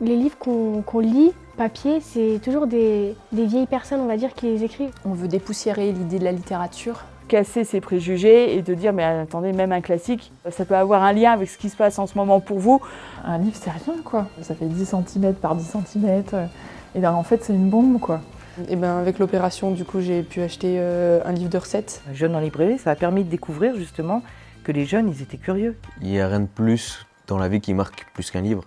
Les livres qu'on lit, papier, c'est toujours des, vieilles personnes, on va dire, qui les écrivent. On veut dépoussiérer l'idée de la littérature. casser ses préjugés et de dire mais attendez même un classique ça peut avoir un lien avec ce qui se passe en ce moment pour vous. Un livre c'est rien quoi, ça fait 10 cm par 10 cm euh, et là, en fait c'est une bombe quoi. Et ben avec l'opération du coup j'ai pu acheter euh, un livre de recettes. Jeune en librairie ça a permis de découvrir justement que les jeunes ils étaient curieux. Il n'y a rien de plus dans la vie qui marque plus qu'un livre.